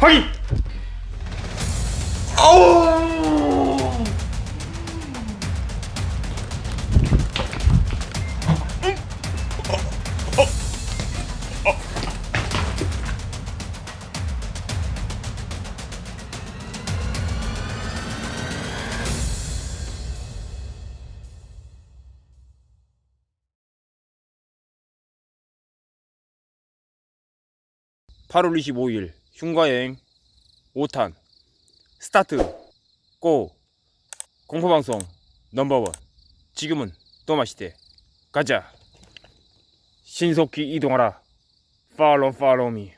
확인! 아우! (8월 25일) 흉가여행 5탄 start go 공포방송 number one. 지금은 또마시대. 가자. 신속히 이동하라. follow follow me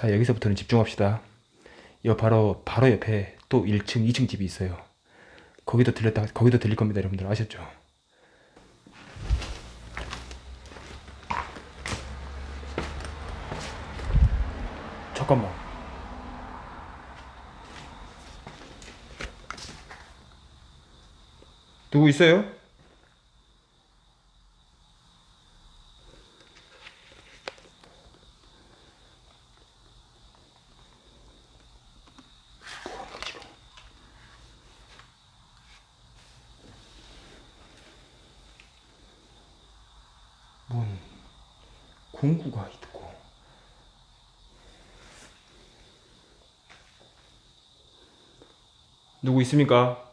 자 여기서부터는 집중합시다. 여 바로 바로 옆에 또 1층 2층 집이 있어요. 거기도 들렸다 거기도 들릴 겁니다 여러분들. 아셨죠? 잠깐만. 누구 있어요? 뭔 공구가 있고 누구 있습니까?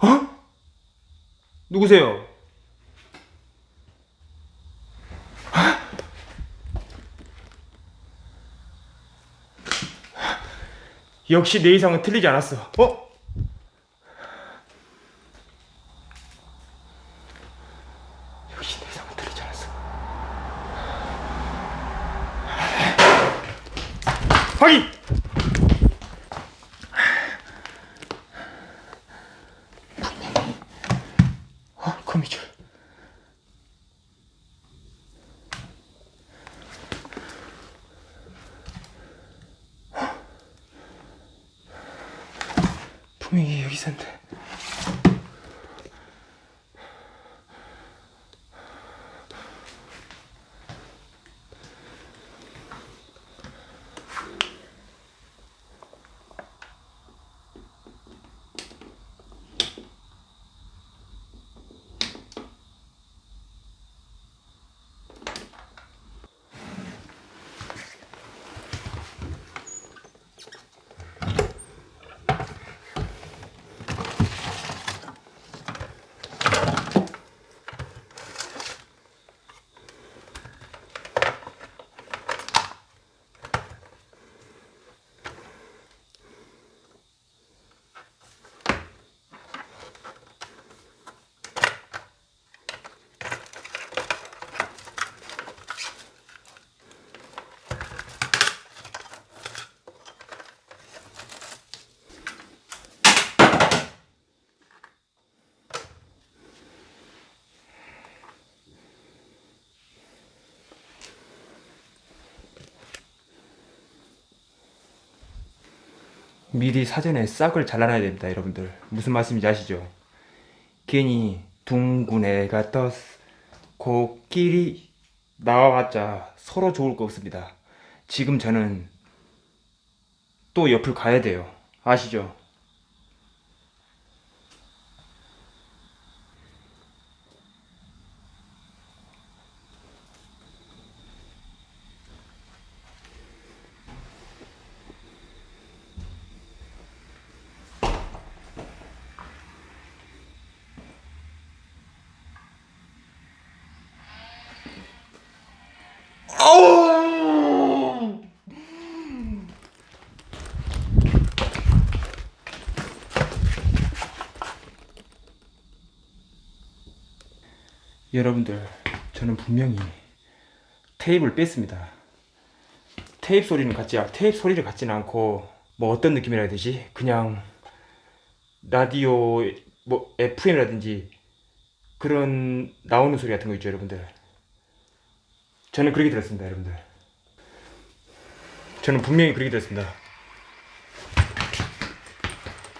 어? 누구세요? 역시 내 이상은 틀리지 않았어. 어? 역시 내 이상은 틀리지 않았어. 확인! 미리 사전에 싹을 잘라놔야 됩니다 여러분들 무슨 말씀인지 아시죠? 괜히 둥근 애가 떴 코끼리 나와봤자 서로 좋을 거 없습니다 지금 저는 또 옆을 가야 돼요 아시죠? 여러분들, 저는 분명히 테이프를 뺐습니다. 테이프 소리는 같지, 않- 테이프 소리를 같지는 않고, 뭐 어떤 느낌이라 해야 되지? 그냥 라디오, 뭐 FM이라든지 그런 나오는 소리 같은 거 있죠, 여러분들. 저는 그렇게 들었습니다, 여러분들. 저는 분명히 그렇게 들었습니다.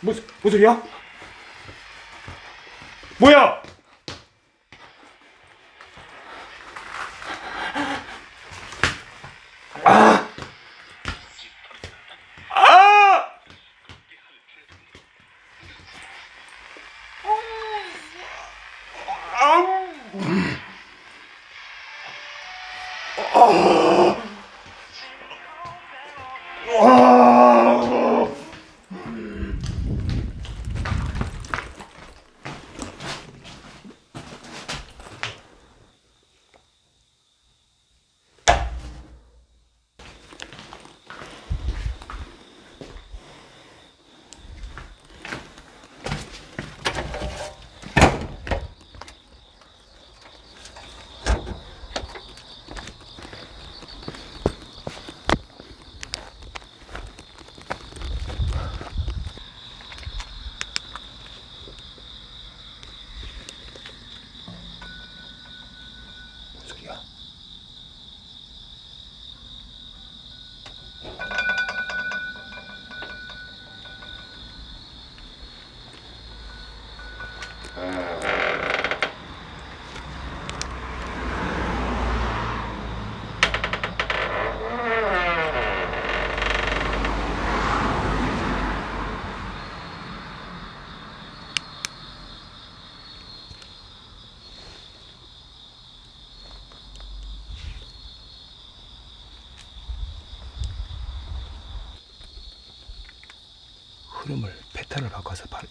뭐, 뭐 소리야? 뭐야?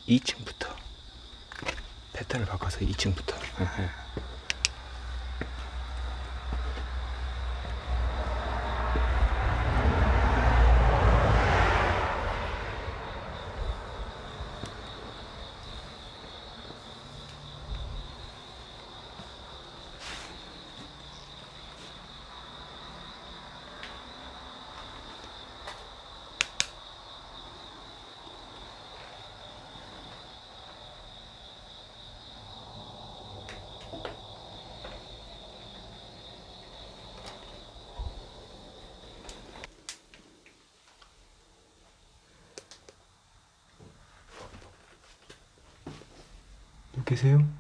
2층부터. 패턴을 바꿔서 2층부터 계세요?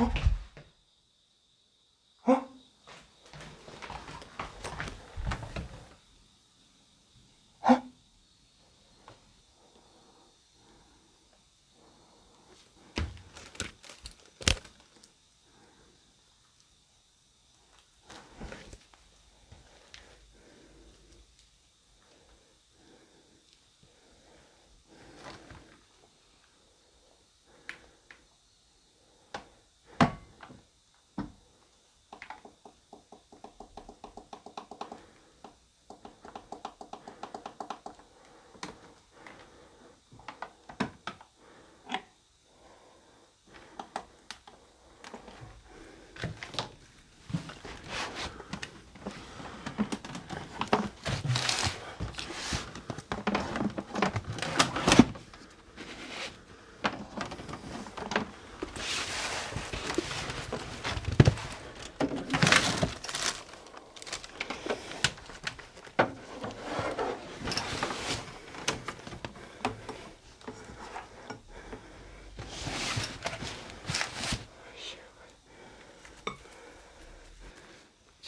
어?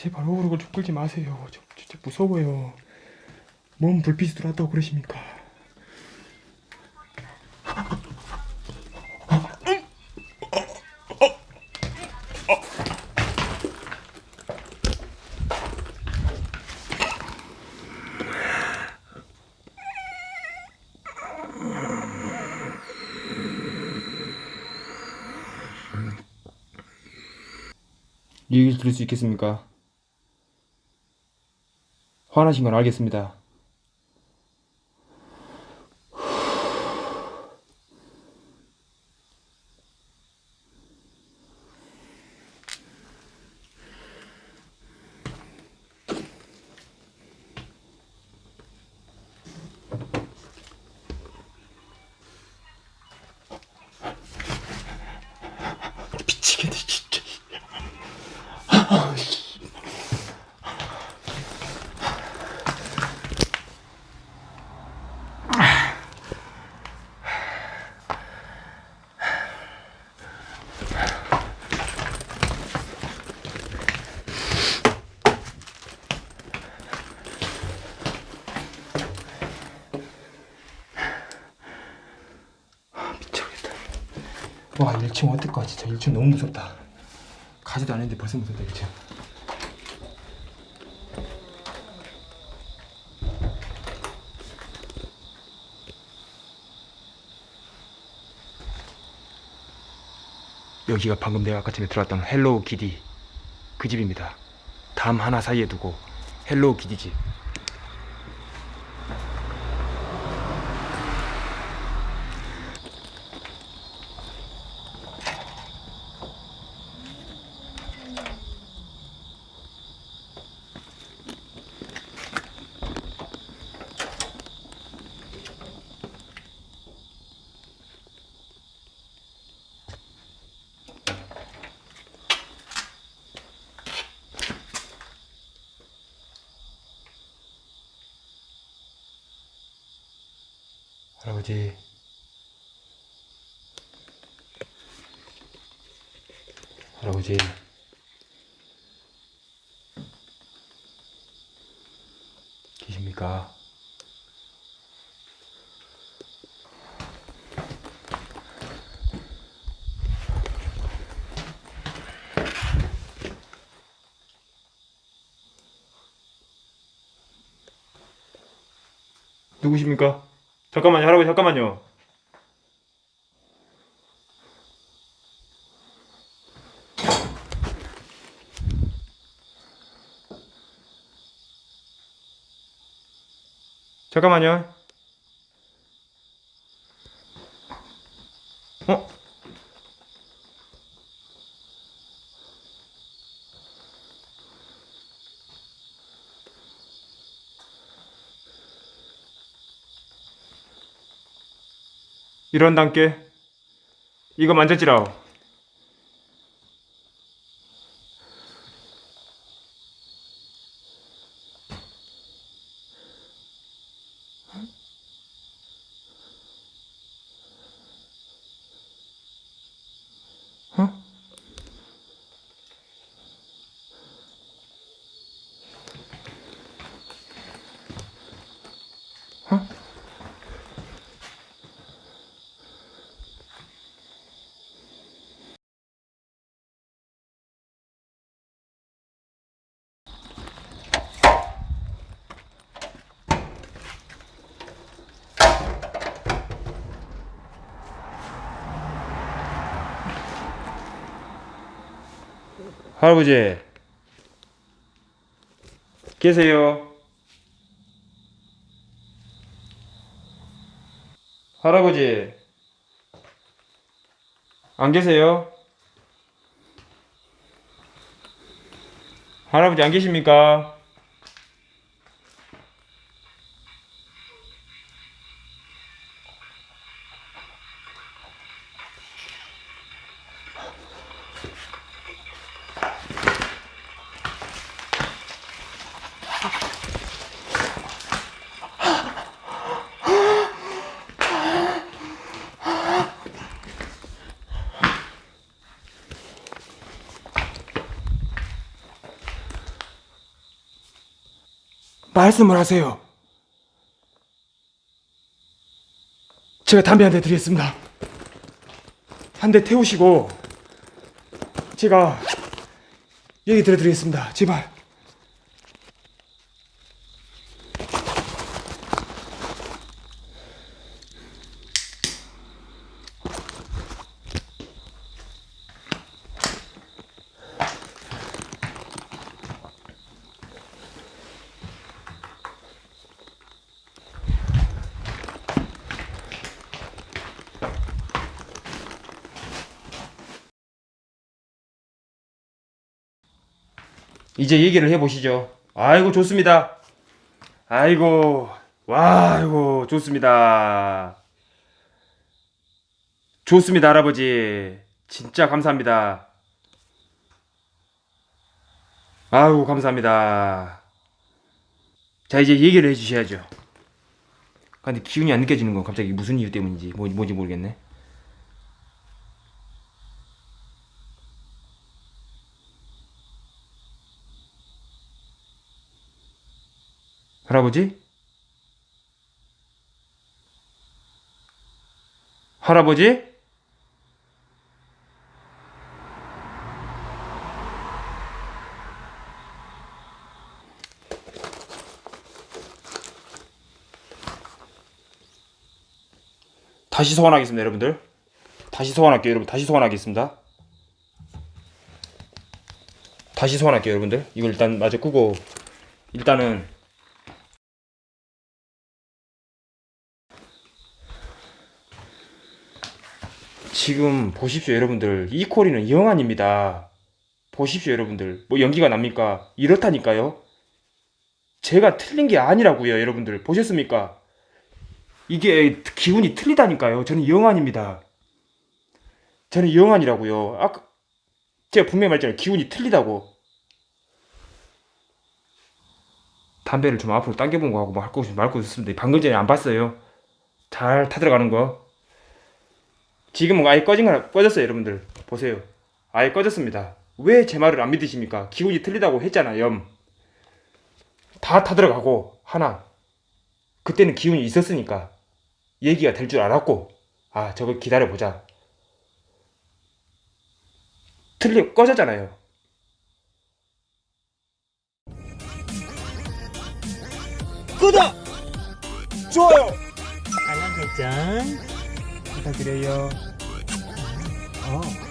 제발 오르고 좀 끌지 마세요. 저 진짜 무서워요. 몸 불빛이 들어왔다고 그러십니까? 이 얘기를 들을 수 있겠습니까? 화나신 건 알겠습니다. 와 1층 어떡하 진짜 1층 너무 무섭다. 가지도 않았는데 벌써 무섭다 1층. 여기가 방금 내가 아까 전에 들어왔던 Hello Kitty 그 집입니다. 담 하나 사이에 두고 Hello Kitty 집. 아버지 할아버지 계십니까? 누구십니까? 잠깐만요, 할아버지, 잠깐만요. 잠깐만요. 이런 단계. 이거 만졌지라오 할아버지 계세요. 할아버지 안 계세요? 할아버지 안 계십니까 말씀을 하세요. 제가 담배 한 대 드리겠습니다. 한 대 태우시고 제가 얘기 들어드리겠습니다. 제발. 이제 얘기를 해보시죠. 아이고 좋습니다. 아이고 와 아이고 좋습니다. 좋습니다 할아버지. 진짜 감사합니다. 아이고 감사합니다. 자 이제 얘기를 해주셔야죠. 근데 기운이 안 느껴지는 건 갑자기 무슨 이유 때문인지 뭐, 뭔지 모르겠네. 할아버지? 할아버지? 다시 소환하겠습니다, 여러분들. 다시 소환할게요, 여러분. 다시 소환하겠습니다. 다시 소환할게요, 여러분들. 이걸 일단 마저 끄고 일단은 지금 보십시오 여러분들. 이 코리는 영안입니다. 보십시오 여러분들. 뭐 연기가 납니까? 이렇다니까요. 제가 틀린 게 아니라고요 여러분들. 보셨습니까? 이게 기운이 틀리다니까요. 저는 영안입니다. 저는 영안이라고요. 아까 제가 분명히 말했잖아요. 기운이 틀리다고. 담배를 좀 앞으로 당겨본 거 하고 뭐 할거 말고 있었습니다. 방금 전에 안 봤어요. 잘 타들어가는 거 지금은 아예 꺼진 거 꺼졌어요 여러분들. 보세요. 아예 꺼졌습니다. 왜 제 말을 안 믿으십니까? 기운이 틀리다고 했잖아요 다 타들어가고 하나. 그때는 기운이 있었으니까 얘기가 될 줄 알았고 아 저거 기다려보자. 틀리 꺼졌잖아요. 구독! 좋아요! 알람 설정 부탁드려요 어